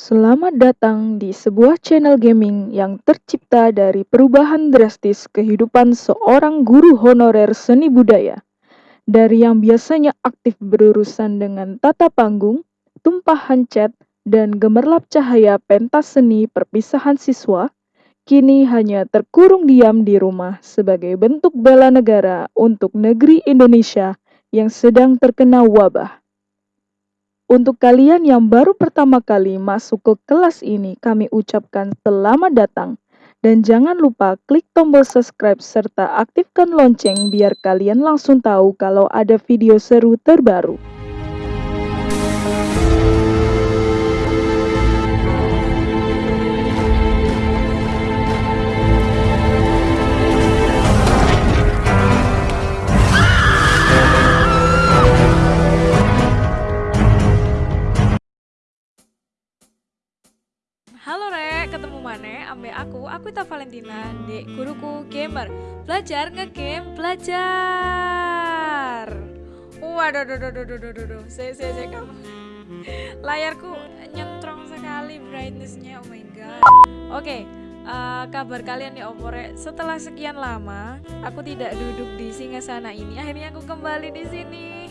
Selamat datang di sebuah channel gaming yang tercipta dari perubahan drastis kehidupan seorang guru honorer seni budaya. Dari yang biasanya aktif berurusan dengan tata panggung, tumpahan cat, dan gemerlap cahaya pentas seni perpisahan siswa, kini hanya terkurung diam di rumah sebagai bentuk bela negara untuk negeri Indonesia yang sedang terkena wabah. Untuk kalian yang baru pertama kali masuk ke kelas ini, kami ucapkan selamat datang. Dan jangan lupa klik tombol subscribe serta aktifkan lonceng biar kalian langsung tahu kalau ada video seru terbaru. Halo Rek, ketemu mana ambe aku, aku Ita Valentina, di guruku gamer. Belajar ngegame, belajar. Waduh, duh, duh, duh, duh, duh, duh, duh. Saya, saya, saya, kamu. Layarku nyentrong sekali brightnessnya, oh my god. Oke, uh, kabar kalian nih Opore. Setelah sekian lama, aku tidak duduk di singgasana ini. Akhirnya aku kembali di sini.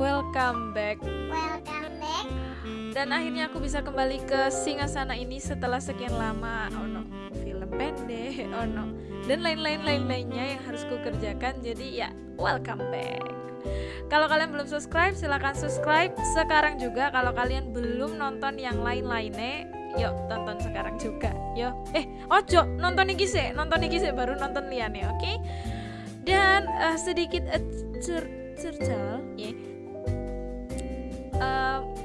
Welcome back. Welcome back. Dan akhirnya aku bisa kembali ke Singasana ini setelah sekian lama. Oh no, film pendek. Oh no. Dan lain-lain lain-lainnya yang harus ku kerjakan. Jadi ya, welcome back. Kalau kalian belum subscribe, silahkan subscribe sekarang juga. Kalau kalian belum nonton yang lain-lainnya, yuk tonton sekarang juga. Yo, eh, ojo nonton iki sih, nonton iki sih baru nonton liane, oke? Okay? Dan uh, sedikit uh, cer cercal. Yeah. Uh,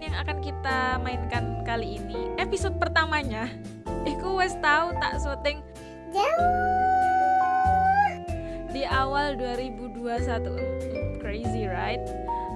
yang akan kita mainkan kali ini episode pertamanya. Iku wes tahu tak syuting? Di awal 2021 crazy right?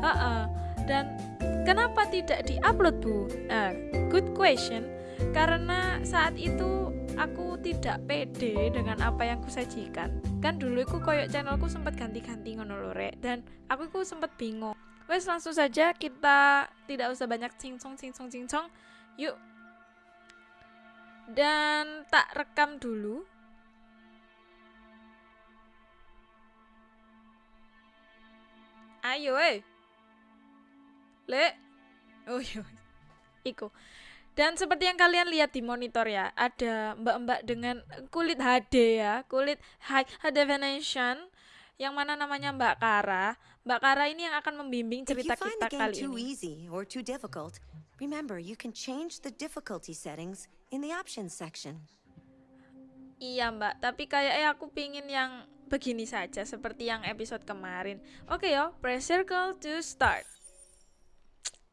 Uh -uh. dan kenapa tidak diupload bu? Uh, good question. Karena saat itu aku tidak pede dengan apa yang kusajikan. Kan dulu aku koyok channelku sempat ganti-ganti ngono dan aku ku sempat bingung Wes langsung saja kita tidak usah banyak cincong cincong cincong. Yuk. Dan tak rekam dulu. Ayo eh. Le. Oh iya. Iku. Dan seperti yang kalian lihat di monitor ya, ada mbak-mbak dengan kulit HD ya, kulit high definition yang mana namanya Mbak Kara. Mbak Kara ini yang akan membimbing cerita kita kali ini. easy or too difficult, remember you can change the difficulty settings in the options section. Iya Mbak, tapi kayaknya aku pingin yang begini saja seperti yang episode kemarin. Oke yo, press circle to start.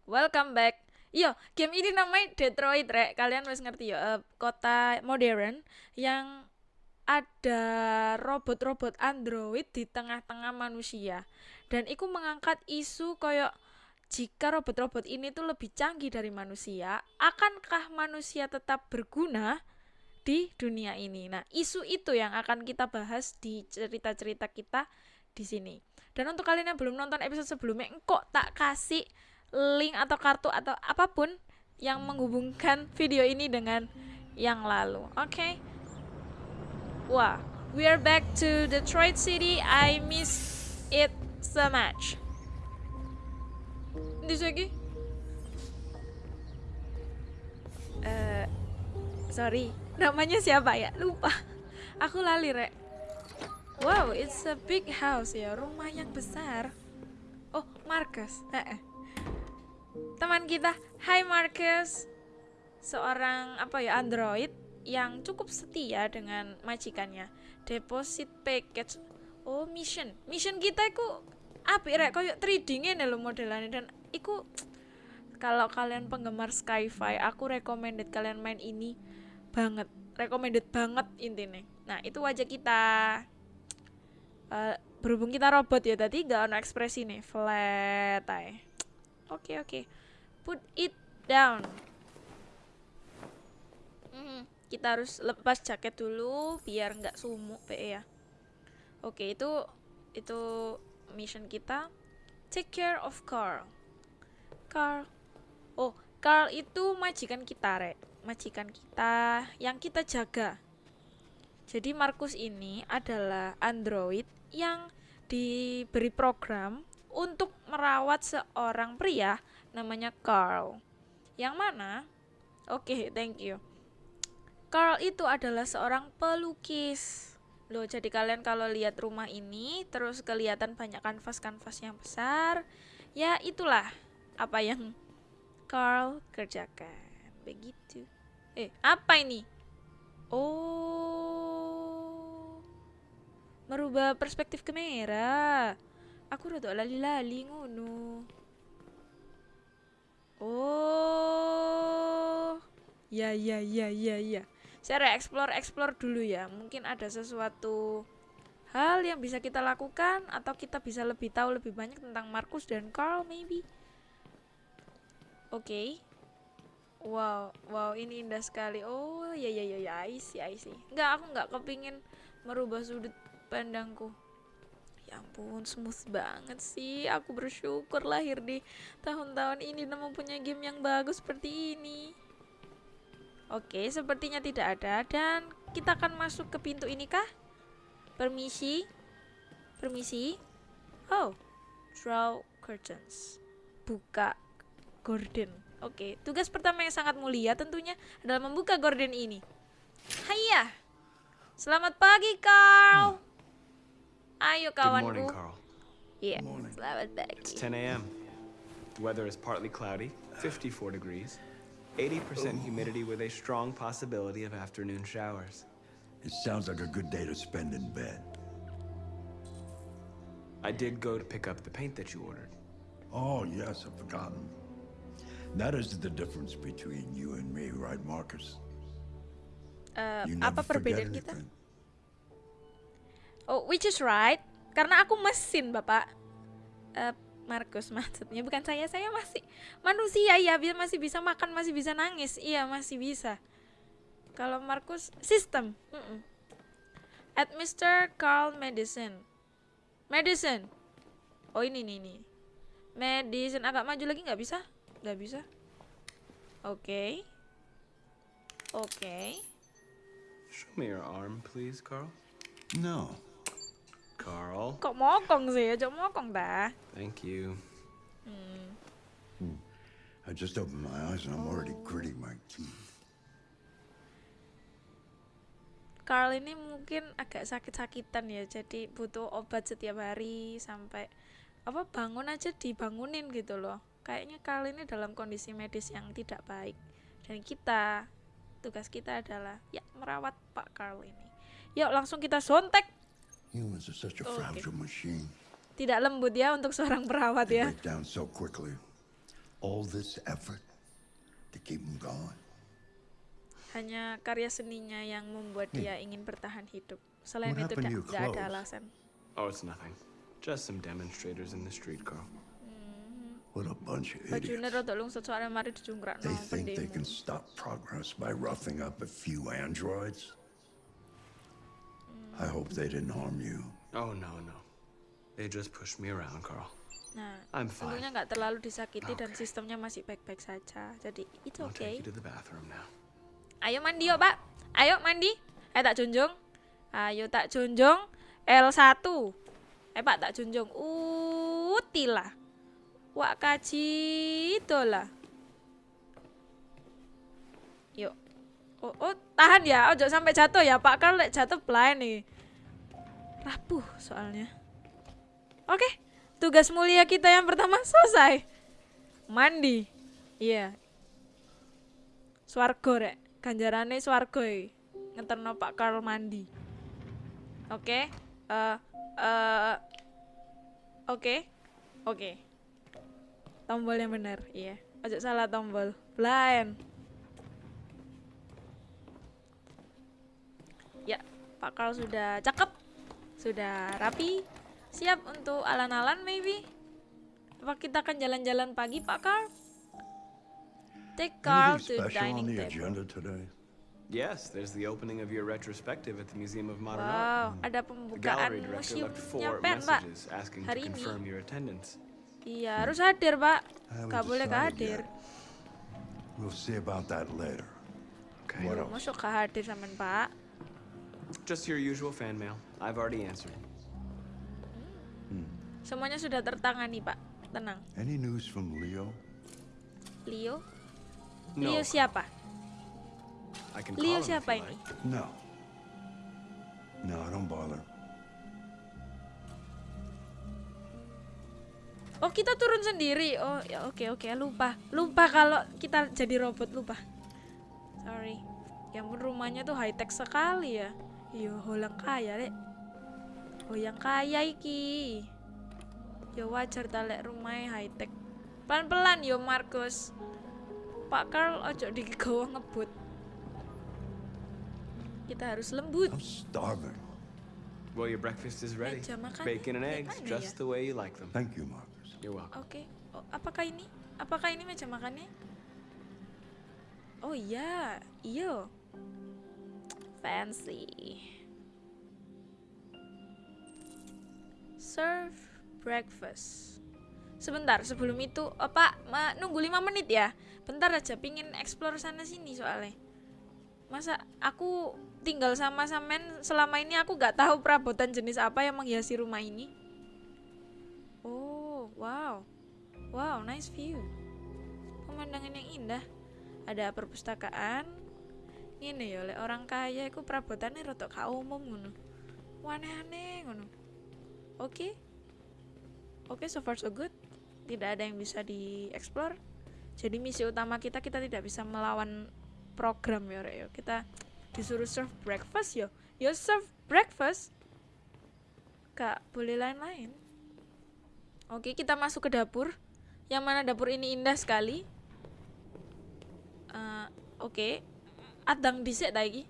Welcome back. Yo, game ini namanya Detroit, rek. Kalian harus ngerti yo, uh, kota modern yang ada robot-robot android di tengah-tengah manusia. Dan itu mengangkat isu koyok jika robot-robot ini tuh lebih canggih dari manusia akankah manusia tetap berguna di dunia ini? Nah isu itu yang akan kita bahas di cerita-cerita kita di sini. Dan untuk kalian yang belum nonton episode sebelumnya kok tak kasih link atau kartu atau apa pun yang menghubungkan video ini dengan yang lalu oke? okay? Wah, we are back to Detroit City. I miss it so much. Di lagi? Uh, sorry, namanya siapa ya? Lupa. Aku lali, Rek. Wow, it's a big house ya, rumah yang besar. Oh, Marcus. Eh, eh. Teman kita, Hai Marcus. Seorang apa ya, android yang cukup setia dengan majikannya. Deposit package. Oh, mission. Mission kita itu apa rek koyo 3D ngene lho modelannya dan iku kalau kalian penggemar sci-fi, aku recommended kalian main ini banget. Recommended banget intinya. Nah, itu wajah kita. Uh, berhubung kita robot ya tadi gak ada ekspresi nih flat ay. Oke okay, oke. Okay. Put it down. Mm -hmm kita harus lepas jaket dulu biar nggak sumuk PE ya oke itu itu mission kita take care of Carl Carl oh Carl itu majikan kita, Rek. Majikan kita yang kita jaga. Jadi Markus ini adalah android yang diberi program untuk merawat seorang pria namanya Carl. Yang mana? Oke, thank you. Carl itu adalah seorang pelukis. Loh, jadi kalian kalau lihat rumah ini terus kelihatan banyak kanvas-kanvas yang besar, ya itulah apa yang Carl kerjakan. Begitu. Eh, apa ini? Oh. Merubah perspektif kamera. Aku rada lali-lali ngono. Oh. Ya ya ya ya ya. Saya explore explore dulu ya. Mungkin ada sesuatu hal yang bisa kita lakukan atau kita bisa lebih tahu lebih banyak tentang Markus dan Carl maybe. Oke. Wow, wow ini indah sekali. Oh, ya ya ya ya, I see, I see. Enggak, aku nggak kepingin merubah sudut pandangku. Ya ampun, smooth banget sih. Aku bersyukur lahir di tahun-tahun ini dan mempunyai game yang bagus seperti ini. Oke, sepertinya tidak ada dan kita akan masuk ke pintu ini kah? Permisi. Permisi. Oh, draw curtains. Buka gorden. Oke, tugas pertama yang sangat mulia tentunya adalah membuka gorden ini. Hayya. Selamat pagi, Carl. Ayo Good morning, kawanku. Carl. Iya, Morning. selamat It's pagi. 10 a.m. The weather is partly cloudy, 54 degrees, 80% humidity with a strong possibility of afternoon showers. It sounds like a good day to spend in bed. I did go to pick up the paint that you ordered. Oh, yes, I've forgotten. That is the difference between you and me, right, Marcus? Eh, You apa never forget perbedaan kita? anything. Oh, which is right. Karena aku mesin, Bapak. Eh, Markus maksudnya bukan saya, saya masih manusia ya, biar masih bisa makan, masih bisa nangis. Iya, masih bisa. Kalau Markus sistem. Mm-mm. At Mr. Carl Medicine. Medicine. Oh, ini nih nih. Medicine agak maju lagi nggak bisa? Nggak bisa. Oke. Oke. Show me your arm, please, Carl. No. Carl. Kok mokong sih? Aja mokong dah. Thank you. I just opened my eyes and I'm already gritting my teeth. Carl ini mungkin agak sakit-sakitan ya, jadi butuh obat setiap hari sampai apa bangun aja dibangunin gitu loh. Kayaknya Carl ini dalam kondisi medis yang tidak baik. Dan kita tugas kita adalah ya merawat Pak Carl ini. Yuk langsung kita sontek. Humans are such a Okay. fragile machine. Tidak lembut ya untuk seorang perawat They ya. break down so quickly. All this effort to keep them going. Hanya karya seninya yang membuat dia ingin bertahan hidup. Selain What itu tidak ada alasan. Oh, it's nothing. Just some demonstrators in the street, Carl. What a bunch of Bajunya idiots. rada lungsut soalnya mari dijungkrak They think they can stop progress by roughing up a few androids. I hope they didn't harm you. Oh, no, no. They just pushed me around, Carl. Nah, I'm fine. tentunya nggak terlalu disakiti dan Okay. sistemnya masih baik-baik saja. Jadi it's I'll okay. take you to the bathroom now. Ayo mandi yuk, Pak. Ayo mandi. Eh tak junjung. Ayo tak junjung. L1. Eh Pak tak junjung. Utilah. Wak kaji itulah. Oh, oh, tahan ya. Ojo sampai jatuh ya, Pak. Kalau lek jatuh blind nih. Rapuh soalnya. Oke. Tugas mulia kita yang pertama selesai. Mandi. Iya, Swargo rek, ganjarane swargo iki. Ngeterno Pak Karl mandi. Oke. Eh eh Oke. Oke. Tombol yang benar, iya. Ojo salah tombol. Blind. Pak Karl sudah cakep. Sudah rapi. Siap untuk alan-alan maybe. Apa kita akan jalan-jalan pagi, Pak Karl? Take Carl to dining the table. agenda today? Yes, there's the opening of your retrospective at the Museum of Modern Art. Wow, ada The pembukaan museumnya pen, Pak. Hari ini. Iya, harus hadir, Pak. Gak boleh gak hadir. We'll see about that later. Okay. Masuk ke hadir sampean Pak. Just your usual fan mail. I've already answered. Semuanya sudah tertangani Pak. Tenang. Any news from Leo? Leo? No. Leo siapa? I can Leo siapa ini? like. No. No, don't bother. Oh kita turun sendiri. Oh ya oke oke lupa lupa kalau kita jadi robot lupa. Sorry. Ya ampun rumahnya tuh high tech sekali ya. Iya holang kaya. Oh yang kaya iki. Ya wajar ta lek high tech. Pelan pelan yo Markus. Pak Carl ojo digawa ngebut. Kita harus lembut. I'm starving. Well, your breakfast is ready. Meja makan Bacon and ya, eggs, just ya? the way you like them. Thank you, Marcus. You're welcome. Oke. Oh, apakah ini? Apakah ini meja makannya? Oh iya, iyo. Fancy. Serve breakfast. Sebentar, sebelum itu, oh, Pak, ma, nunggu 5 menit ya. Bentar aja, pingin explore sana sini soalnya. Masa aku tinggal sama Samen selama ini aku gak tahu perabotan jenis apa yang menghiasi rumah ini. Oh, wow. Wow, nice view. Pemandangan yang indah. Ada perpustakaan. Ini ya, oleh orang kaya iku perabotannya rotok gak umum ngono. Aneh-aneh ngono. Oke. Oke, so far so good. Tidak ada yang bisa dieksplor. Jadi misi utama kita kita tidak bisa melawan program ya, Rek, yo. Kita disuruh serve breakfast yo. Yo serve breakfast. Gak boleh lain-lain. Oke, kita masuk ke dapur. Yang mana dapur ini indah sekali. Eh, Oke, adang dhisik ta iki?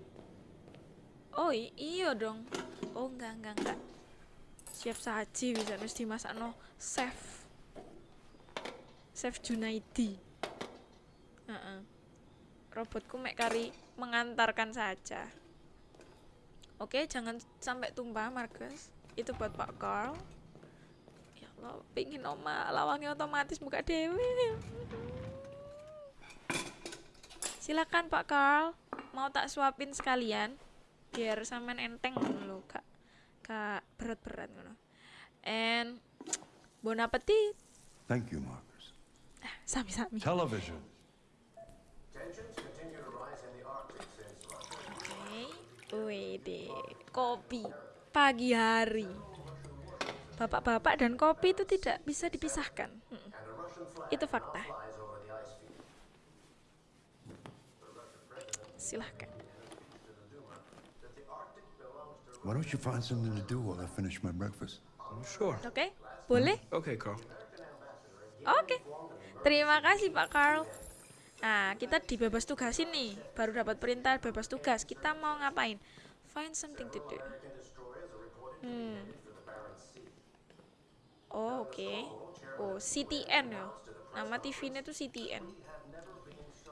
Oh iya dong. Oh enggak enggak enggak. Siap saji bisa wis dimasakno chef. Chef Junaidi. Heeh. Robotku mek kari mengantarkan saja. Oke, jangan sampai tumpah, Marcus. Itu buat Pak Carl. Ya Allah, pingin oma lawangnya otomatis buka dewe. Silakan Pak Carl, mau tak suapin sekalian biar sampean enteng ngono lho, Kak. Kak berat-berat ngono. And bon appetit. Thank you, Marcus. Sami-sami. Television. Oke. Wih deh, kopi pagi hari. Bapak-bapak dan kopi itu tidak bisa dipisahkan. Mm-mm. Itu fakta. Silahkan. Why don't you find something to do while I finish my breakfast? Sure. Oke, boleh? Okay, Carl. Oke. Terima kasih Pak Carl. Nah, kita dibebas tugasin nih. Baru dapat perintah bebas tugas. Kita mau ngapain? Find something to do. Hmm. Oh, oke. Oh, CTN ya. Nama TV-nya tuh CTN.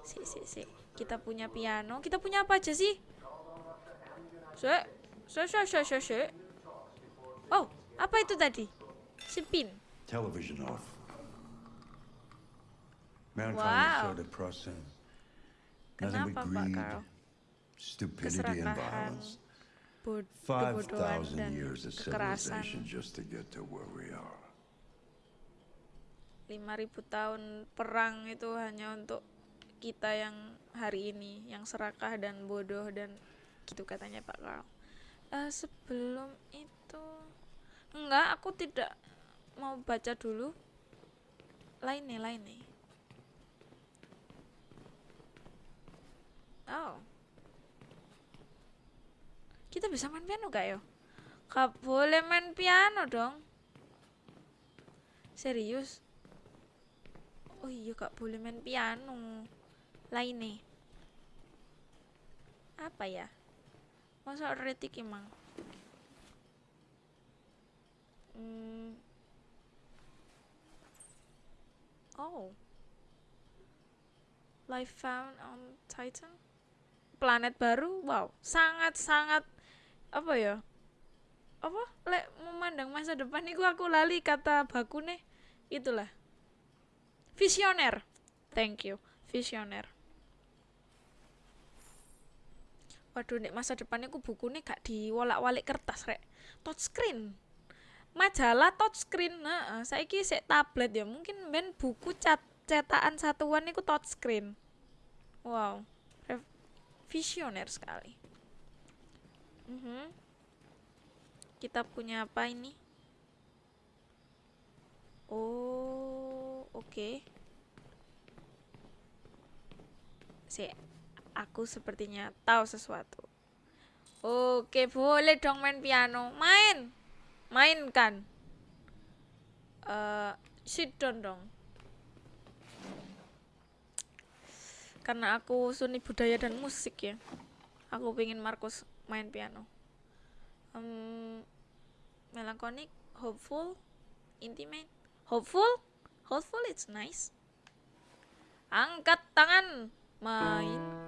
Si, si, si. Kita punya piano. Kita punya apa aja sih? Sek. Sek, sek, sek, sek, sek. Oh, apa itu tadi? Spin. Television off. Wow. Kenapa Pak Carl? stupidity, and Keserakahan, kebodohan 5,000 dan years of kekerasan. civilization just to get to where we are. 5000 tahun perang itu hanya untuk kita yang hari ini yang serakah dan bodoh dan gitu katanya Pak Carl. Eh, sebelum itu enggak aku tidak mau baca dulu. Lain nih lain nih. Oh. Kita bisa main piano gak yo? Gak boleh main piano dong. Serius? Oh iya gak boleh main piano lain nih apa ya masa retik emang Hmm. Oh. Life found on Titan. Planet baru. Wow, sangat-sangat apa ya? Apa? Lek memandang masa depan iku aku lali kata baku nih. Itulah. Visioner. Thank you. Visioner. Waduh nek masa depannya aku bukunya gak diwolak-walik kertas rek. Touchscreen. Majalah touchscreen nah saiki sik tablet ya mungkin ben buku cat cetakan satuan itu touchscreen. Wow visioner sekali. Mhm. kita punya apa ini? Oh oke. Sik, aku sepertinya tahu sesuatu. Oke, boleh dong main piano. Main. Mainkan. Eh, sit down dong. Karena aku seni budaya dan musik ya. Aku pengen Markus main piano. Em, melancholic, hopeful, intimate, hopeful, hopeful it's nice. Angkat tangan, main.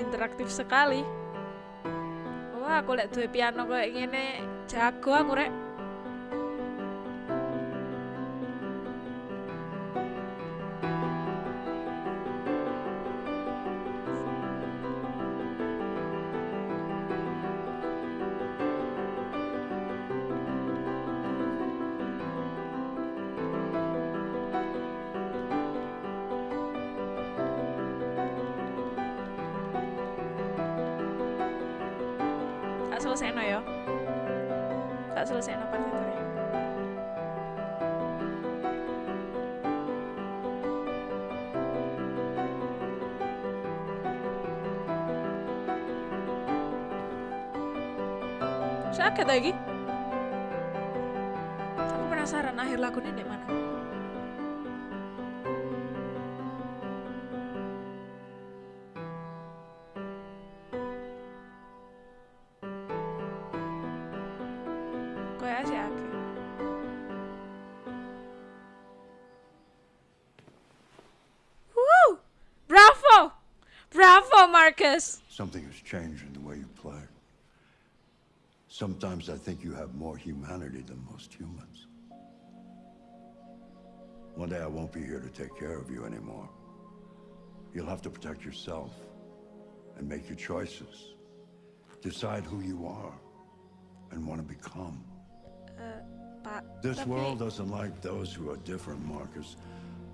Interaktif sekali. Wah aku lihat duwe piano kayak gini jago aku rek lagi aku penasaran akhir lagunya di mana sih! Bravo! Bravo, Marcus! Something has changed in the way you play. Sometimes I think you have more humanity than most humans. One day I won't be here to take care of you anymore. You'll have to protect yourself and make your choices. Decide who you are and want to become. Uh, Pak, This world doesn't like those who are different, Marcus.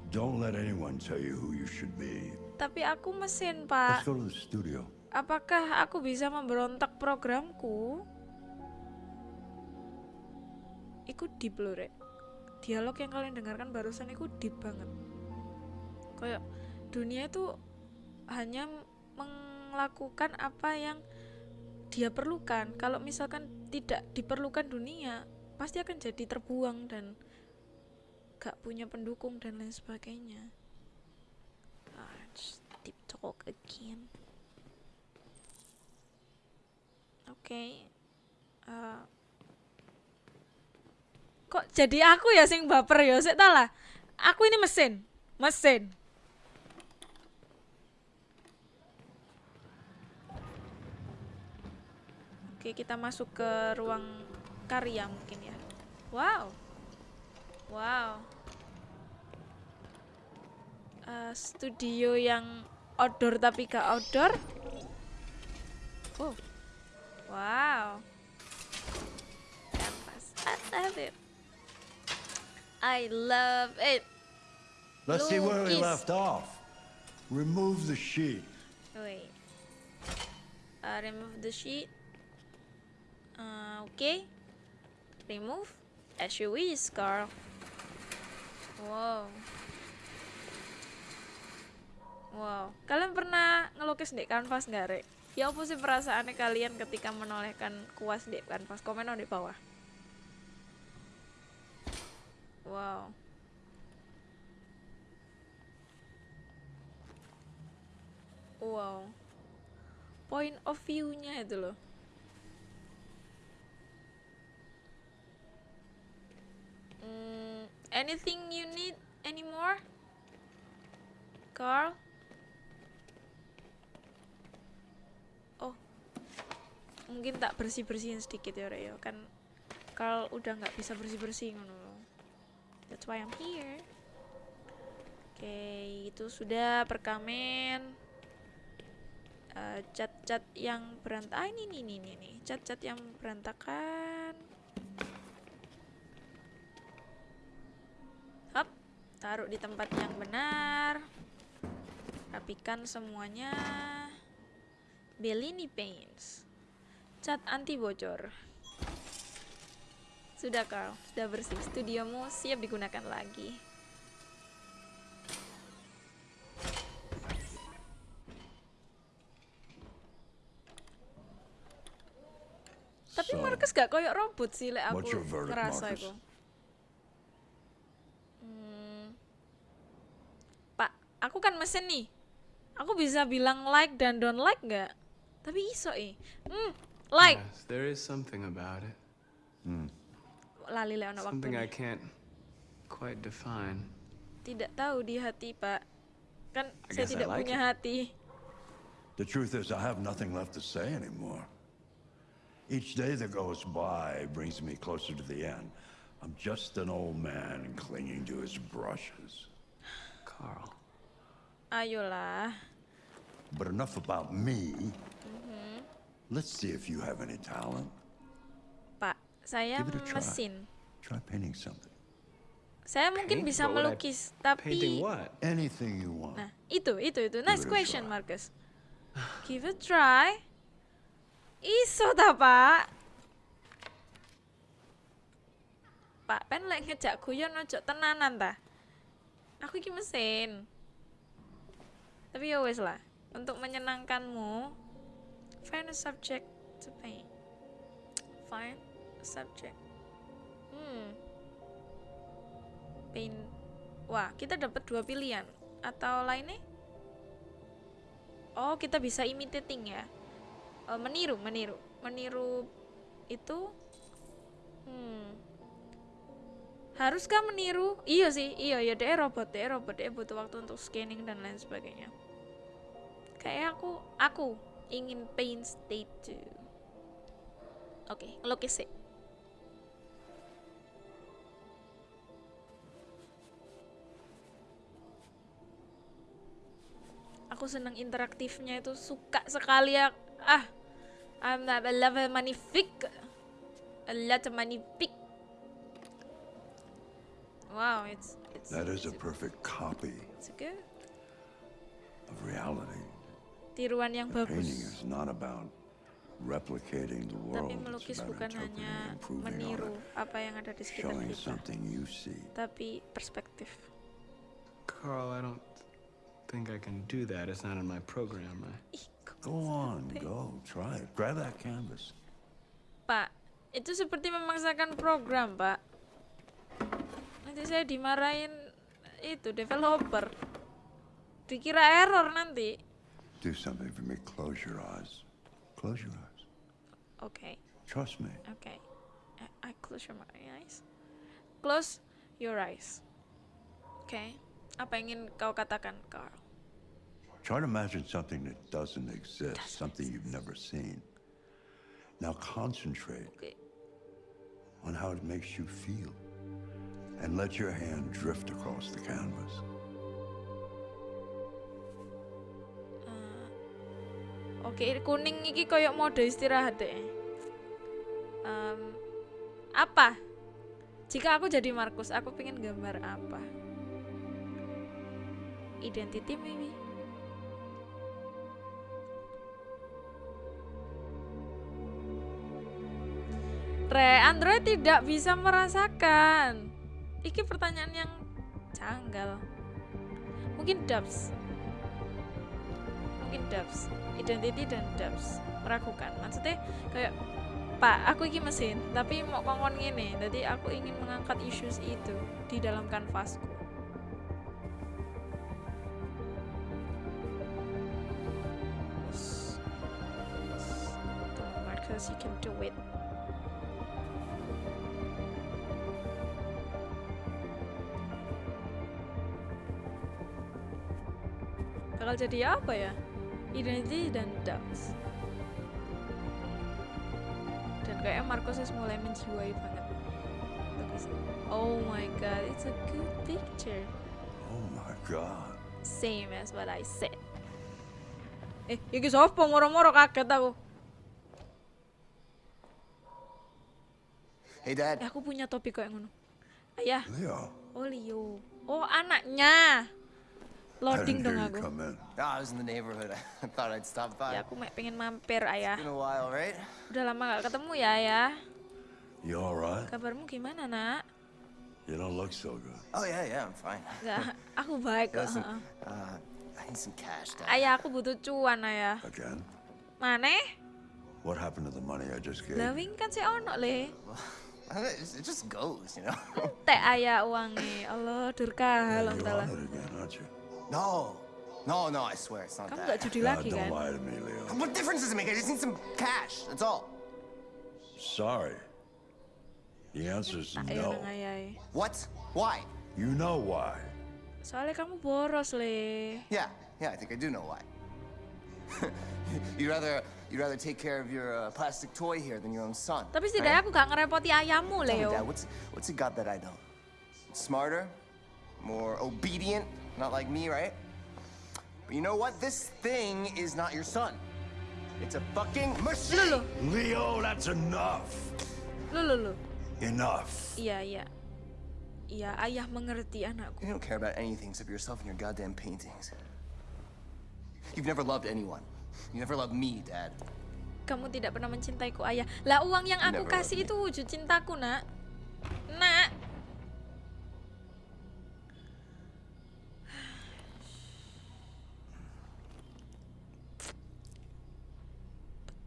Don't let anyone tell you who you should be. tapi aku mesin, Let's Pak. go to the studio. Apakah aku bisa memberontak programku? Iku deep loh, Rek. Dialog yang kalian dengarkan barusan itu deep banget. Kayak dunia itu hanya melakukan apa yang dia perlukan. Kalau misalkan tidak diperlukan dunia, pasti akan jadi terbuang dan gak punya pendukung dan lain sebagainya. Ah, deep talk again. Oke. Eh, kok jadi aku ya sing baper ya? Sik lah. Aku ini mesin. Mesin. Oke, kita masuk ke ruang karya mungkin ya. Wow. Wow. Eh, studio yang outdoor tapi gak outdoor. Oh. Wow. Canvas. I love it. I love it. Let's see where we left off. Remove the sheet. Wait. Uh, remove the sheet. Uh, okay. Remove. As you wish, Carl. Wow. Wow. Kalian pernah ngelukis di kanvas nggak, Rek? Ya apa sih perasaannya kalian ketika menolehkan kuas di kanvas? Komen di bawah. Wow. Wow. Point of view-nya itu loh. Hmm, anything you need anymore? Carl? Oh. Mungkin tak bersih-bersihin sedikit ya, Rek, ya. Kan Carl udah nggak bisa bersih-bersih ngono loh. That's why I'm here. Oke, itu sudah perkamen. Eh, cat-cat yang berantakan. Ah, ini nih nih nih. Cat-cat yang berantakan. Hap, taruh di tempat yang benar. Rapikan semuanya. Bellini Paints. Cat anti bocor. Sudah Carl, sudah bersih. Studiomu siap digunakan lagi. Marcus gak koyok robot sih, lek aku ngerasa itu. Hmm. Pak, aku kan mesin nih. Aku bisa bilang like dan don't like nggak? Tapi iso eh. Hmm, like. Yes, there is something about it. Lali lek ono Something I waktu. can't quite define. Tidak tahu di hati, Pak. Kan saya I tidak like punya it. hati. The truth is, I have nothing left to say anymore. Each day that goes by brings me closer to the end. I'm just an old man clinging to his brushes. Carl. Ayolah. But enough about me. Mm-hmm. Let's see if you have any talent. Pak, saya Give it a try. mesin. Try painting something. Saya mungkin Paint? bisa But would I- melukis, Painting tapi what? Anything you want. Nah, itu, itu, itu. Nice question, try. Marcus. Give it a try. Iso ta, Pak? Pak, pen lek ngejak guyon ojo tenanan ta. Aku iki mesin. Tapi ya wes lah, untuk menyenangkanmu, find a subject to paint. Find a subject. Hmm. Paint. Wah, kita dapat dua pilihan. Atau lainnya? Oh, kita bisa imitating ya. Eh, meniru, meniru. Meniru itu hmm. Haruskah meniru? Iya sih, iya ya dia robot, dia robot, dia butuh waktu untuk scanning dan lain sebagainya. Kayak aku, aku ingin paint state 2. Oke, ngelukis sih. Aku seneng interaktifnya itu suka sekali ya. Ah, I'm not a level magnifique. A lot of magnifique. Wow, it's it's That is a it's, perfect copy it's good. of reality. Tiruan yang Painting bagus. is not about replicating the world. Tapi It's melukis about bukan interpreting hanya and improving on meniru it, apa yang ada di sekitar showing kita, something you see. tapi perspektif. Carl, I don't think I can do that. It's not in my program. I... Go on, go, try it. Grab that canvas. Pak, itu seperti memaksakan program, Pak. Nanti saya dimarahin itu developer. Dikira error nanti. Do something for me. Close your eyes. Close your eyes. Oke, Trust me. oke. I, I close your eyes. Close your eyes. Oke. Apa yang ingin kau katakan, Carl? Try to imagine something that doesn't exist, something you've never seen. Now concentrate Oke. on how it makes you feel. And let your hand drift across the canvas. Oke, kuning iki koyok mode istirahat deh. Em, apa? Jika aku jadi Markus, aku pengen gambar apa? Identity maybe? Re, Android tidak bisa merasakan. Iki pertanyaan yang janggal. Mungkin dubs. Mungkin dubs. identity dan depth meragukan maksudnya kayak pak aku iki mesin tapi mau kongkon gini jadi aku ingin mengangkat issues itu di dalam kanvasku Marcus, you can do it. Bakal jadi apa ya? Identity dan doubts. Dan kayaknya Marcos mulai menjiwai banget. Oh my god, it's a good picture. Oh my god. Same as what I said. Eh, iki sapa moro-moro kaget aku. Hey, Dad. Eh, aku punya topi kayak ngono. Ayah, Leo. oh Leo. Oh, anaknya. Loading dong aku. Oh, I was in the neighborhood. I thought I'd stop by. Ya, aku pengen mampir, ayah. While, right? Udah lama gak ketemu ya, ayah. You all right? Kabarmu gimana, nak? You don't look so good. Oh, yeah, yeah, I'm fine. Enggak, aku baik kok. Listen, uh, I need some cash, Dad. Ayah, aku butuh cuan, ayah. Again? Mana? What happened to the money I just gave? Lah kan si ono le. It just- goes, you know? Teh ayah uangnya. Allah, durka Yeah, loh you entahlah. on it again, aren't you? No. No, no, I swear it's not Kamu that. gak judi God, lagi don't kan? lie to me, Leo. What difference does it make? I just need some cash. That's all. Sorry. The answer is no. nang. What? Why? You know why. Soalnya kamu boros le. Yeah, yeah, I think I do know why. you'd rather you'd rather take care of your uh, plastic toy here than your own son. Tapi right? setidaknya aku gak ngerepoti ayahmu Tell me, Leo. Dad, what's what's he got that I don't? Smarter, more obedient, not like me, right? But you know what? This thing is not your son. It's a fucking machine. Loh, Leo, that's enough. loh, loh, loh. Enough. Yeah, yeah. Iya, ayah mengerti anakku. You don't care about anything except yourself and your goddamn paintings. You've never loved anyone. You never loved me, Dad. Kamu tidak pernah mencintaiku, ayah. Lah uang yang aku kasih itu wujud cintaku, nak. Nak.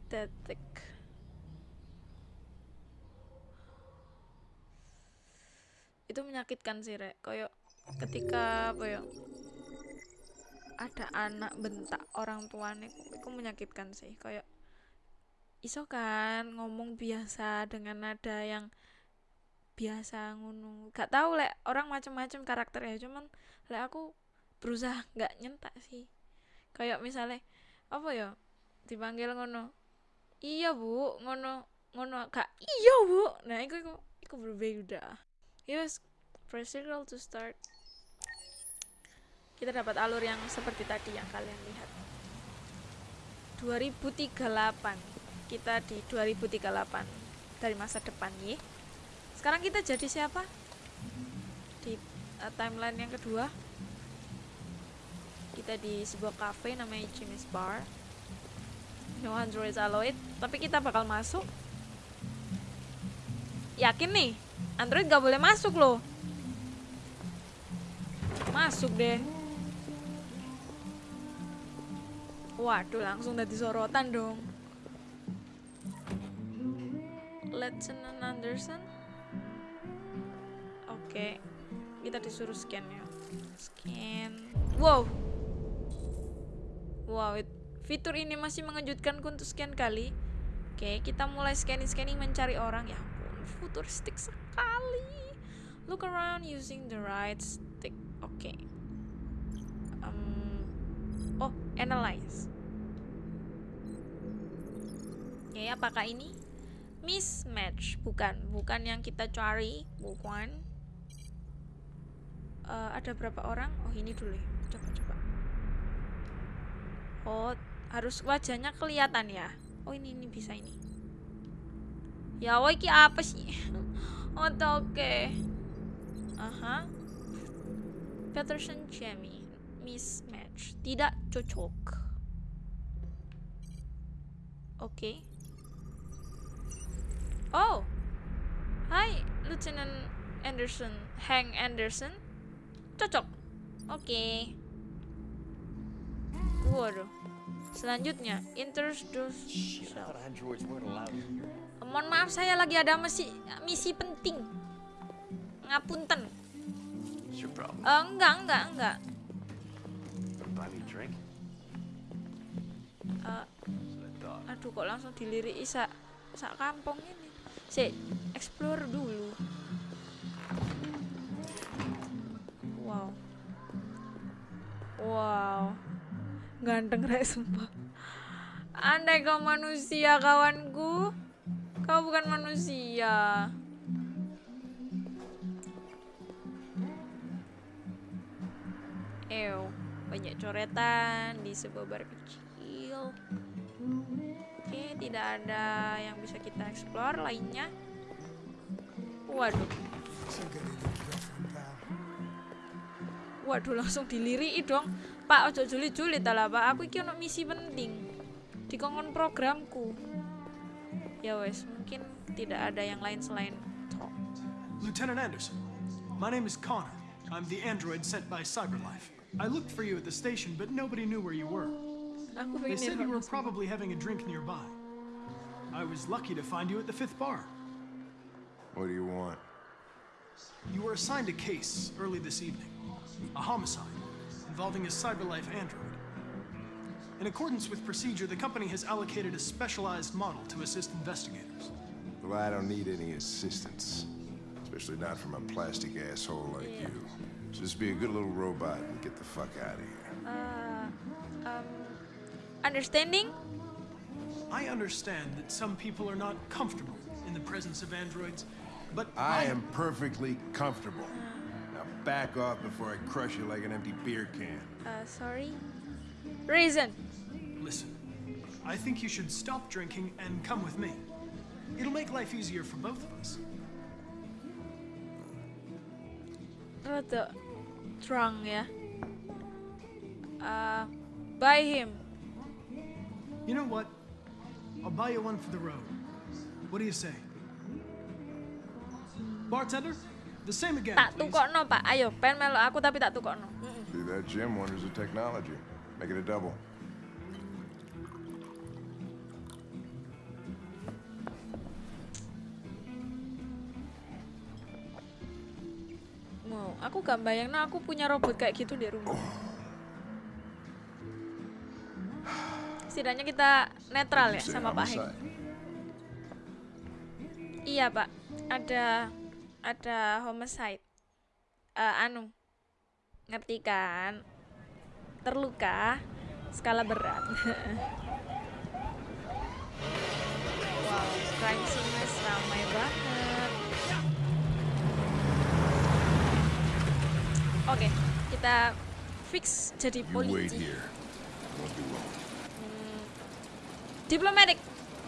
Pathetic. Itu menyakitkan sih, Rek. Kayak ketika apa ya? Ada anak bentak orang tuanya, itu menyakitkan sih. Kayak iso kan ngomong biasa dengan nada yang biasa ngono gak tahu lek orang macam-macam karakternya cuman lek aku berusaha nggak nyentak sih kayak misalnya apa ya dipanggil ngono iya bu. Ngono ngono gak iya bu. Nah iku iku iku berbeda. Yes press circle to start. Kita dapat alur yang seperti tadi yang kalian lihat. 2038 kita di 2038 dari masa depan ya sekarang kita jadi siapa? Di uh, timeline yang kedua. Kita di sebuah cafe namanya Jimmy's Bar no androids allowed tapi kita bakal masuk. Yakin nih? Android gak boleh masuk loh. Masuk deh. Waduh langsung dari sorotan dong. Lieutenant Anderson. Oke Kita disuruh scan ya. Scan. Wow. Wow it- Fitur ini masih mengejutkanku untuk scan kali. Oke kita mulai scanning-scanning mencari orang. Ya ampun futuristik sekali. Look around using the right stick. Oke. Em, Oh analyze. Oke apakah ini? Mismatch. Bukan bukan yang kita cari. Bukan Eh, ada berapa orang? Oh ini dulu ya. Coba coba oh harus wajahnya kelihatan ya. Oh ini ini bisa ini. Ya woi ki apa sih? Oh oke aha. Peterson Jamie. Mismatch. Tidak cocok. Oke. Oh, hai Lieutenant Anderson, Hank Anderson, cocok. Oke. Waduh, Selanjutnya, introduce. Mohon maaf saya lagi ada misi misi penting. Ngapunten. Eh, enggak, enggak, enggak. Thought. aduh kok langsung dilirik sak sak kampung ini. Si, explore dulu. Wow. Wow. Ganteng rek sumpah. Andai kau manusia kawanku, kau bukan manusia. Ew, banyak coretan di sebuah bar kecil. Oke, tidak ada yang bisa kita explore lainnya. Waduh. Waduh, langsung diliri dong. Pak, ojo juli-juli ta lah, Pak. Aku iki ono misi penting. Dikongkon programku. Ya wes, mungkin tidak ada yang lain selain talk. Lieutenant Anderson, my name is Connor. I'm the android sent by CyberLife. I looked for you at the station, but nobody knew where you were. They said you were probably having a drink nearby. I was lucky to find you at the fifth bar. What do you want? You were assigned a case early this evening a homicide involving a CyberLife android. In accordance with procedure, the company has allocated a specialized model to assist investigators. Well, I don't need any assistance. Especially not from a plastic asshole like you. So just be a good little robot and get the fuck out of here. Uh, um, understanding? I understand that some people are not comfortable in the presence of androids, but I am perfectly comfortable. Now back off before I crush you like an empty beer can. Uh, sorry. Reason. Listen, I think you should stop drinking and come with me. It'll make life easier for both of us. Rada drunk ya. Uh, buy him. You know what? I'll buy you one for the road. What do you say? Bartender, the same again, Tak tukokno pak. Ayo, pengen melo aku tapi tak tukokno. See that Jim wonders the technology. Make it a double. Mau, aku gak bayang aku punya robot kayak gitu di rumah. Setidaknya kita netral ya sama Pak Heng. Iya pak, ada ada homicide. Eh, anu, ngerti kan? Terluka, skala berat. wow, crime scene ramai banget. Oke, kita fix jadi polisi. long. Diplomatic.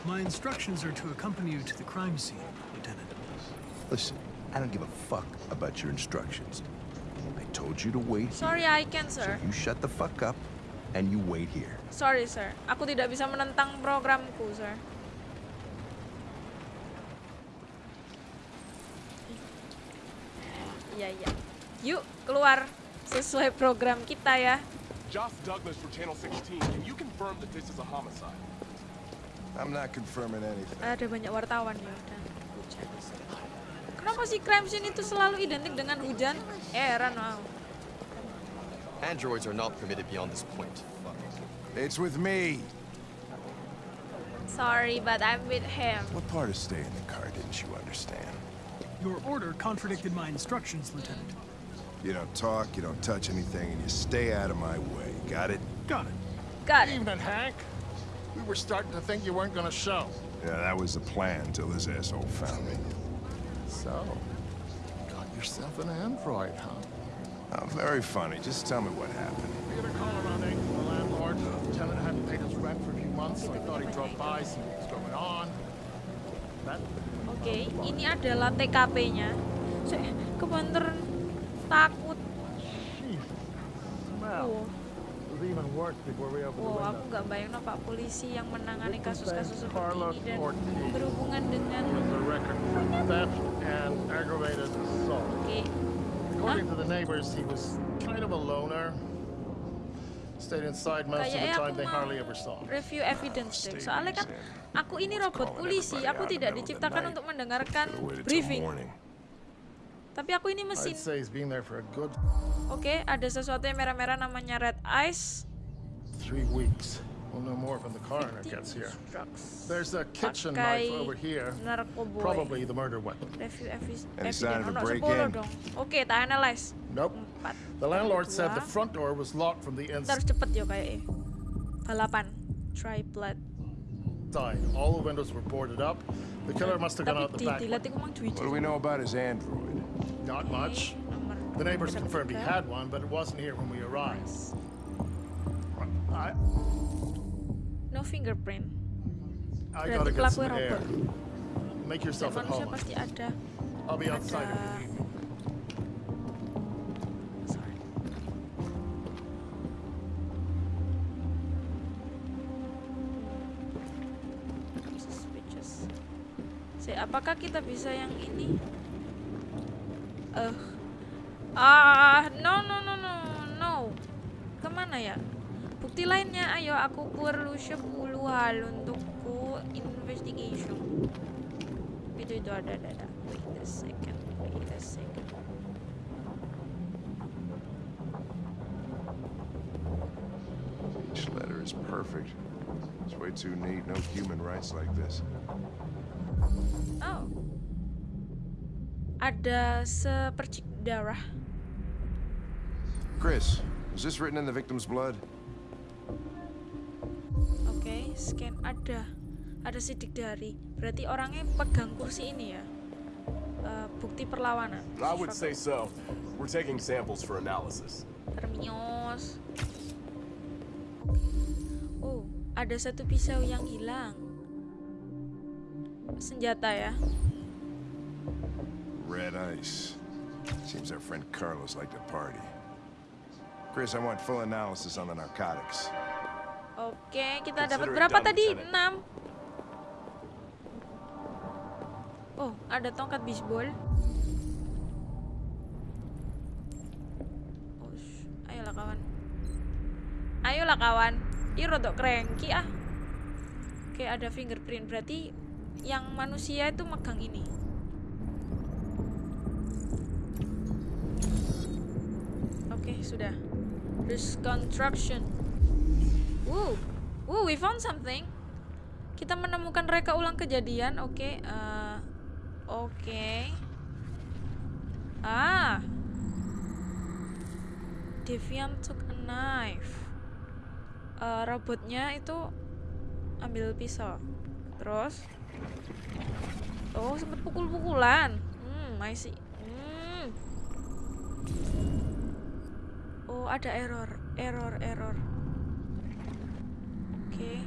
My instructions are to accompany you to the crime scene, Lieutenant. Listen, I don't give a fuck about your instructions. I told you to wait. Sorry, I can, So sir. you shut the fuck up and you wait here. Sorry, sir. Aku tidak bisa menentang programku, sir. Iya, iya. Yuk, keluar sesuai program kita ya. Josh Douglas for Channel 16. Can you confirm that this is a homicide? I'm not confirming anything. Ada banyak wartawan ya hujan. Kenapa sih crime scene itu selalu identik dengan hujan? Heran, wow. Androids are not permitted beyond this point. It's with me. Sorry, but I'm with him. What part of stay in the car didn't you understand? Your order contradicted my instructions, Lieutenant. You don't talk, you don't touch anything, and you stay out of my way. Got it? Got it. Got it. Evening, Hank. We were starting to think you weren't gonna show. Yeah, that was the plan until this asshole found me. So, got yourself an android, huh? Oh, very funny. Just tell me what happened. We had a call around 8 from the landlord. The tenant hadn't paid his rent for a few months, so I thought he drove by, see what was going on. That Oke, ini adalah TKP-nya. Saya kebanter takut. smell Wow, wow, aku nggak bayang no, Pak polisi yang menangani kasus-kasus seperti ini dan berhubungan dengan He has a record for theft and aggravated assault. oke, According to the neighbors, he was kind of a loner. Stayed inside most of the Kayaknya time aku they mau hardly ever saw. me. review evidence deh. Soalnya kan aku ini robot polisi, aku tidak diciptakan untuk mendengarkan briefing. Tapi aku ini mesin. Oke, ada sesuatu yang merah-merah namanya red eyes. three weeks. We'll know more when the coroner gets here. There's a kitchen knife over here. narkoboy. Probably the murder weapon. Any evidence. sign of a break-in? 10 dong. Oke, tak analyze. Nope. Empat. The landlord said the front door was locked from the Kita harus inside. cepet yo kayaknya. Balapan. Blood. All the windows were boarded up. The killer must have gone out the back. What do we know about his android? Not much. The neighbors confirmed he had one, but it wasn't here when we arrived. I, No fingerprint. I gotta get some air. Make yourself at home. I'll be outside if you need me. Sorry. Suspicious. Si, apakah kita bisa yang ini? Eh. ah, no no no no no. Ke mana ya? Bukti lainnya, ayo aku perlu 10 hal untukku investigation. Itu itu ada ada ada. Wait a second, wait a second. Each letter is perfect. It's way too neat. No human writes like this. Oh. Ada sepercik darah. Chris, was this written in the victim's blood? Oke, scan ada. Ada sidik dari. Berarti orangnya pegang kursi ini ya. Eh, bukti perlawanan. I would say so. We're taking samples for analysis. Termios. Oh, ada satu pisau yang hilang. Senjata ya. Red ice. Seems our friend Carlos liked to party. Chris, I want full analysis on the narcotics. Oke, kita dapat berapa tadi? Lieutenant. 6. Oh, ada tongkat bisbol. Oh, sh- ayolah kawan. Ayolah kawan. Ih, rodok cranky ah. Oke, ada fingerprint. Berarti yang manusia itu megang ini. Oke, sudah. Terus construction. Woo. Woo, we found something. Kita menemukan reka ulang kejadian. Oke, eh, oke. Ah. Deviant took a knife. Eh, robotnya itu ambil pisau. Terus Oh, sempat pukul-pukulan. Hmm, see. Hmm. Oh, ada error, error, error. Oke.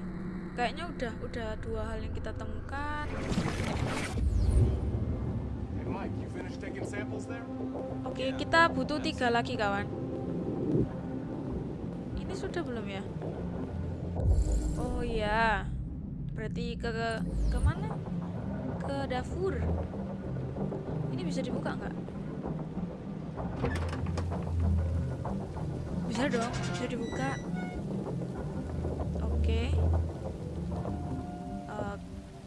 Kayaknya udah udah dua hal yang kita temukan. Oke, kita butuh tiga lagi, kawan. Ini sudah belum ya? Oh iya. Berarti ke ke, ke mana? Ke dapur. Ini bisa dibuka nggak? Bisa dong, bisa dibuka. Oke. Eh,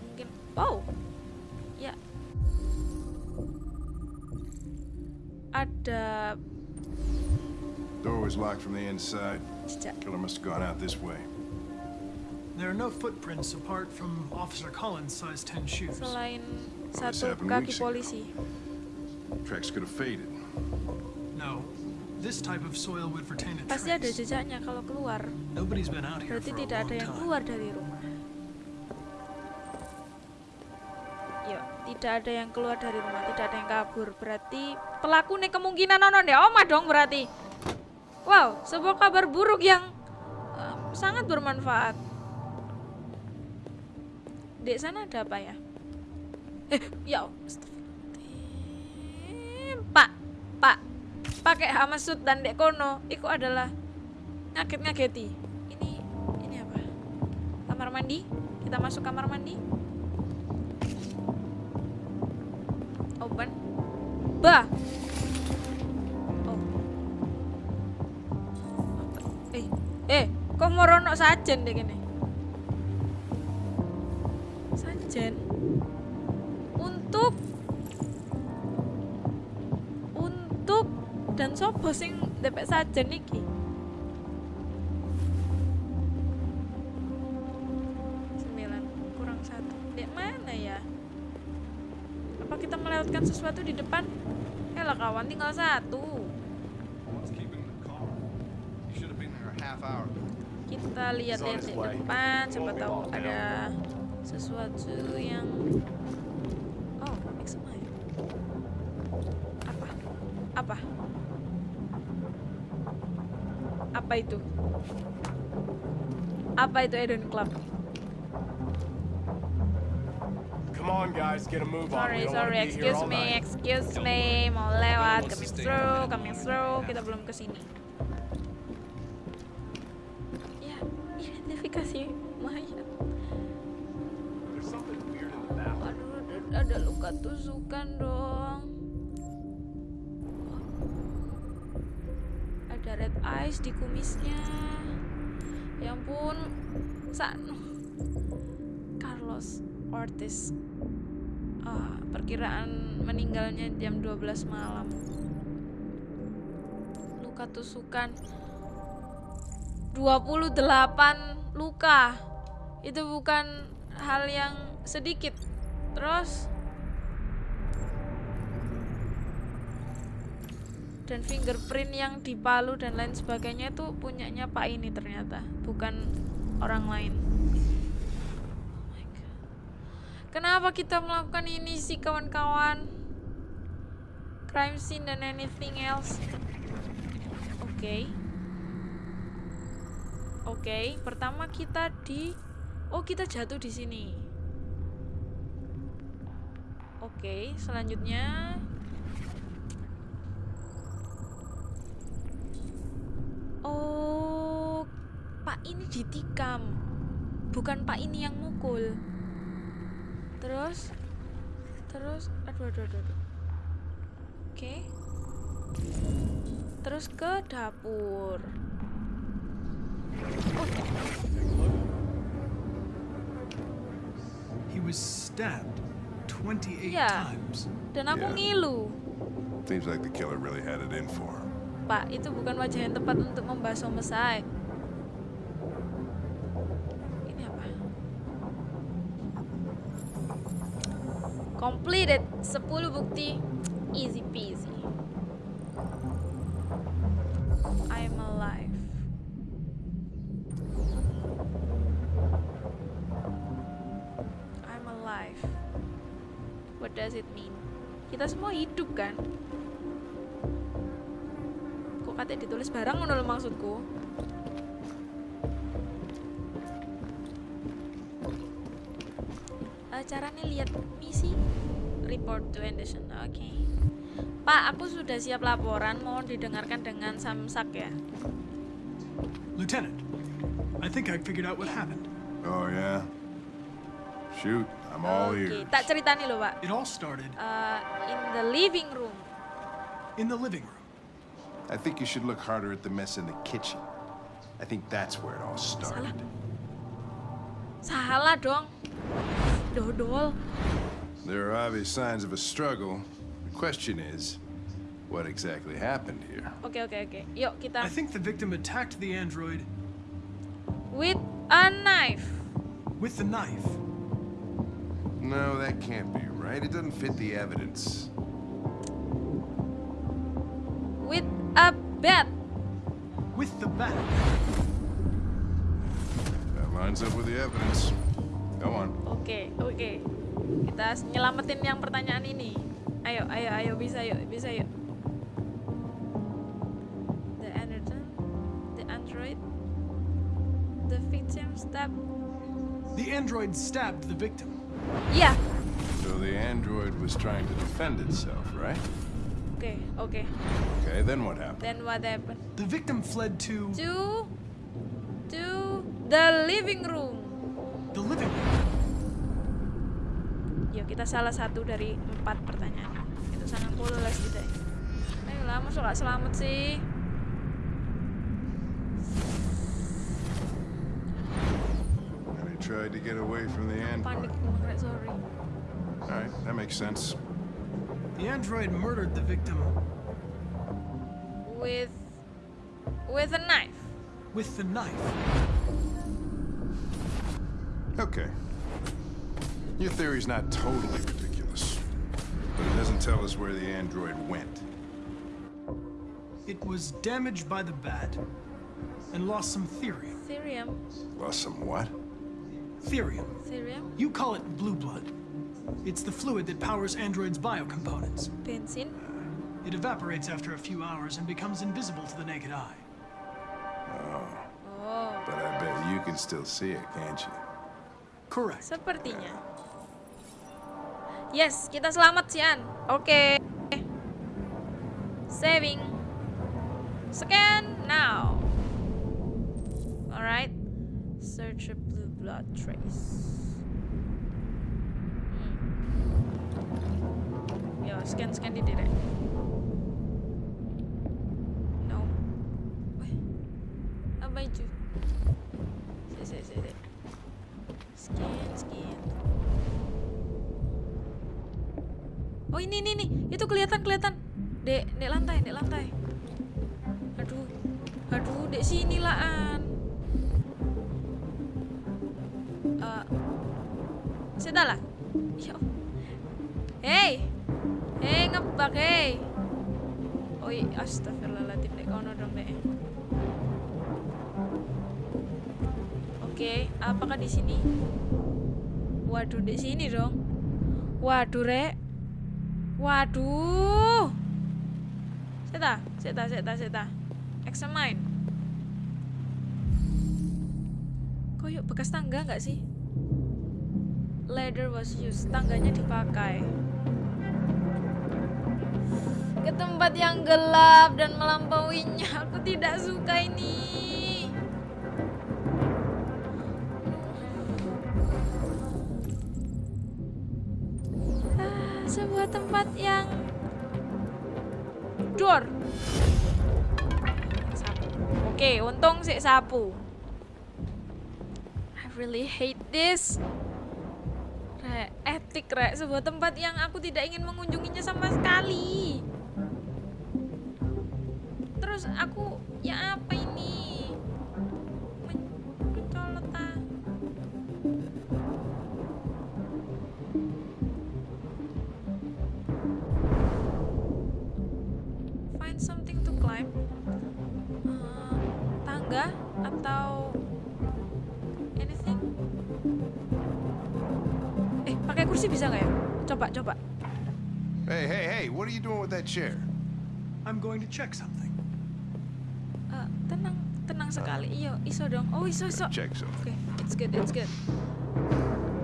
mungkin. Oh, ya. Ada Door was locked from the inside. jejak. Killer must have gone out this way. There are no footprints apart from Officer Collins' size 10 shoes. Selain this satu happened kaki polisi. Tracks could have faded. Pasti ada jejaknya kalau keluar. Berarti tidak ada yang keluar dari rumah. Yuk, tidak ada yang keluar dari rumah, tidak ada yang kabur. Berarti pelaku nih kemungkinan nonon ya oma dong berarti. Wow, sebuah kabar buruk yang eh, sangat bermanfaat. Di sana ada apa ya? Eh, ya pakai hamasut dan dek kono, itu adalah ngaget-ngageti. Ini ini apa? Kamar mandi? Kita masuk kamar mandi. Open. Bah. Oh. Eh, eh. morono sajen deh gini. Sajen. Sopo sing depek sajen iki? Sembilan kurang satu. Di mana ya? Apa kita melewatkan sesuatu di depan? Eh lah kawan tinggal satu. Kita lihat-lihat di depan, siapa tahu ada sesuatu yang Oh, make some noise. Apa? Apa? Apa itu? Apa itu Eden Club? Come on, guys, get a move on. Sorry, sorry, excuse me, excuse me, mau lewat, coming through, coming through, kita belum ke sini. Eyes di kumisnya. Ya ampun, San. Carlos Ortiz. Ah, perkiraan meninggalnya jam 12 malam. Luka tusukan 28 luka. Itu bukan hal yang sedikit. Terus dan fingerprint yang di Palu dan lain sebagainya itu punyanya Pak ini ternyata, bukan orang lain. Kenapa kita melakukan ini sih kawan-kawan? Crime scene dan anything else. Oke. Oke, pertama kita di Oh, kita jatuh di sini. Oke, selanjutnya Oh, Pak ini ditikam. Bukan Pak ini yang mukul. Terus terus aduh aduh aduh. aduh. Oke. Terus ke dapur. He was stabbed 28 Iya. times. Dan aku Yeah. ngilu. Seems like the killer really had it in for him. Pak, itu bukan wajah yang tepat untuk membahas homicide. Ini apa? Completed 10 bukti. Easy peasy. I'm alive. I'm alive. What does it mean? Kita semua hidup kan? Kok katanya ditulis barang lho maksudku? To Anderson. Oke. Pak, aku sudah siap laporan. Mohon didengarkan dengan samsak ya. Lieutenant, I think I figured out what happened. Oh, yeah? Shoot, I'm all Oke, ears. tak ceritani loh, Pak. It all started Eh, in the living room. in the living room. I think you should look harder at the mess in the kitchen. I think that's where it all started. Salah dong. Dodol. There are obvious signs of a struggle. The question is, what exactly happened here? Okay, okay, okay. Yuk kita I think the victim attacked the android with a knife. with the knife. No, that can't be right. It doesn't fit the evidence. With a bat. With the bat. That lines up with the evidence. Go on. Okay, oke. Kita nyelamatin yang pertanyaan ini. Ayo, ayo, ayo, bisa yuk, bisa yuk. The android, the android, the victim stab. The android stabbed the victim. Iya, So the android was trying to defend itself, right? oke, oke. Okay, then what happened? Then what happened? The victim fled to To, to the living room. the living room. Yuk, kita salah satu dari empat pertanyaan. Itu sangat polos kita. Ayolah, masuk gak selamat sih? tried to get away from the android. Alright, that makes sense. The android murdered the victim With with a knife. with the knife. Okay. Your theory's not totally ridiculous. But it doesn't tell us where the android went. It was damaged by the bat and lost some therium. Therium. Lost some what? Therium. Therium. You call it blue blood. It's the fluid that powers androids' biocomponents. Bensin. It evaporates after a few hours and becomes invisible to the naked eye. Oh, But I bet you can still see it, can't you? Correct. sepertinya. Yes, kita selamat Sian. Oke. Saving. Scan now. Alright. Search a blue blood trace. Hmm. Yo, scan scan di direct. Hey, hey ngebak hey. Iya, astagfirullahaladzim dek kono dong dek. Oke, apakah di sini? Waduh, di sini dong. Waduh, Rek. Waduh. Seta, seta, seta, seta. Examine. Koyok bekas tangga nggak sih? Ladder was used. Tangganya dipakai. Ke tempat yang gelap dan melampauinya. Aku tidak suka ini. Ah, sebuah tempat yang door. Sapu. Oke, untung sih sapu. I really hate this. Rek, etik rek, sebuah tempat yang aku tidak ingin mengunjunginya sama sekali. Terus aku, ya kursi bisa nggak ya? Coba, coba. Hey, hey, hey, what are you doing with that chair? I'm going to check something. Eh, tenang, tenang sekali. Iyo, iso dong. Oh, iso, iso. Check something. Okay, it's good, it's good.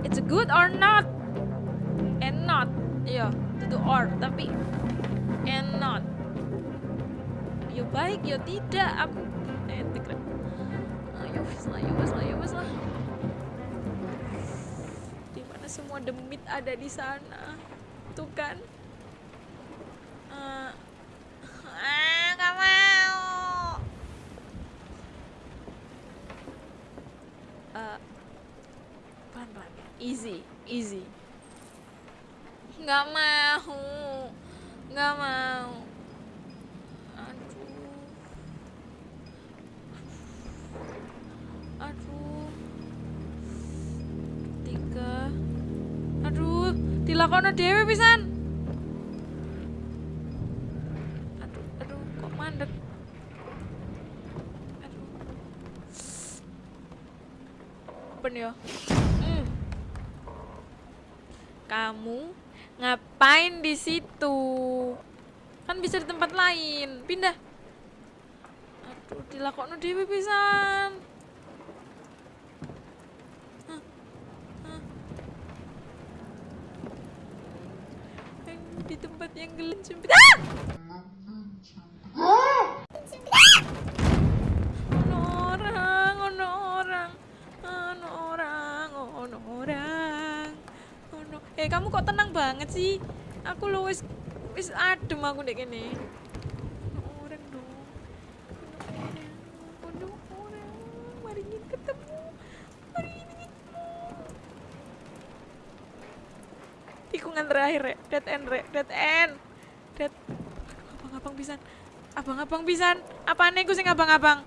It's good or not? And not. Iya, itu or, tapi and not. Yo baik, yo tidak. Aku rek. Ayo wes lah, yo wes lah, yo wes lah. Demit ada di sana. Dilakono dewe pisan. Aduh, aduh, kok mandek. Aduh. Open ya. Hmm. Kamu ngapain di situ? Kan bisa di tempat lain. Pindah. Aduh, dilakokno dhewe pisan. eh kamu kok tenang banget sih? Aku lu wis wis adem aku dek kene. Orang dong. Orang orang mari ingin ketemu. Mari ingin ketemu. Tikungan terakhir rek. Dead end rek. Dead end. Dead. Abang-abang pisan. Abang-abang pisan. Apaan nih sing abang-abang?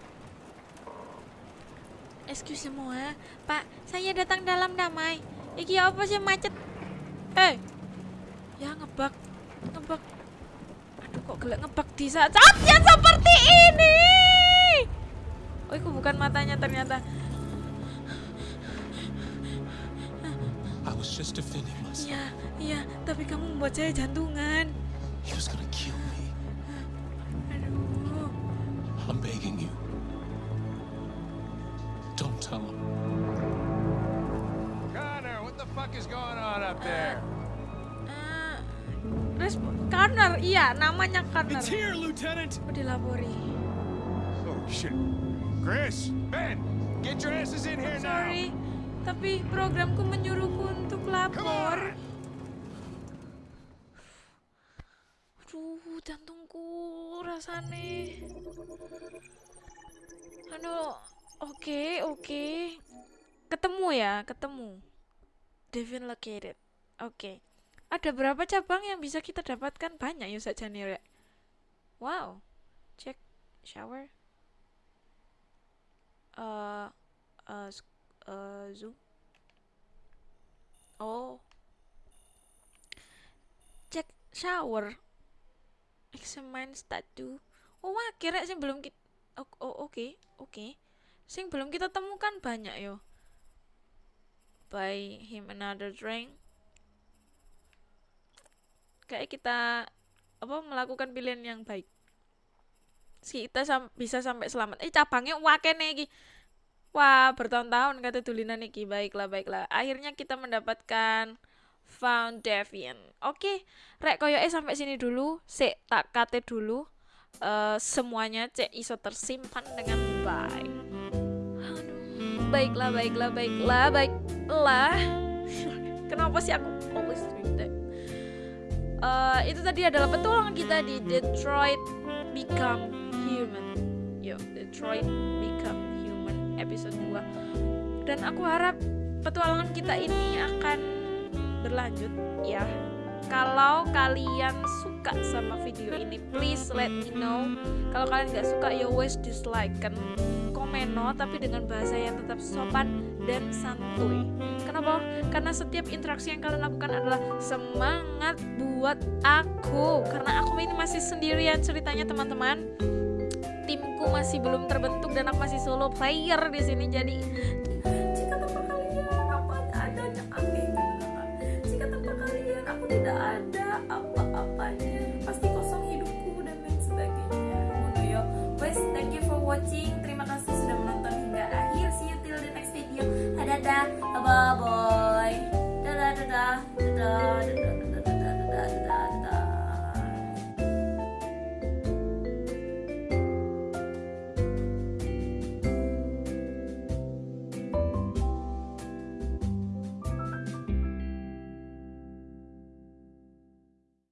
Excuse semua eh. pak saya datang dalam damai. Iki apa sih macet? Eh ya ngebak ngebak aduh kok gelek ngebak di saat saat yang seperti ini oh itu bukan matanya ternyata I was just defending myself. Iya, iya, tapi kamu membuat saya jantungan. Connor. It's here, Lieutenant. Oh, dilapori. Oh shit. Chris, Ben, get your asses in here now. Sorry, tapi programku menyuruhku untuk lapor. Aduh, jantungku rasane. Aduh, oke, oke. Ketemu ya, ketemu. Devin located. Oke. Ada berapa cabang yang bisa kita dapatkan? Banyak ya saja nih, Rek. Wow. Cek shower. Eh, uh, uh, zoom. Oh. Cek shower. Examine statue. Oh, wah, kira sih belum kita Oh, oh, oke, oke. Sing belum kita temukan banyak yo. Buy him another drink. Kayak kita apa melakukan pilihan yang baik. Kita sam bisa sampai selamat. Eh cabangnya wake nih. Wah, bertahun-tahun kata tulinan iki. Baiklah, baiklah. Akhirnya kita mendapatkan found Deviant. Oke, rek koyo eh sampai sini dulu. Sik tak kate dulu. Eh, semuanya cek iso tersimpan dengan baik. Baiklah, baiklah, baiklah, baiklah. Kenapa sih aku always doing that? Eh, itu tadi adalah petualangan kita di Detroit Become Human. Yo, Detroit Become Human episode 2. Dan aku harap petualangan kita ini akan berlanjut ya. Kalau kalian suka sama video ini, please let me know. Kalau kalian nggak suka, ya wes dislike kan. Komen no, tapi dengan bahasa yang tetap sopan dan santuy. Kenapa? Karena setiap interaksi yang kalian lakukan adalah semangat buat aku. Karena aku ini masih sendirian ceritanya teman-teman. Timku masih belum terbentuk dan aku masih solo player di sini. Jadi jika tanpa kalian aku ada aneh. Jika tanpa kalian aku tidak ada da da da da da.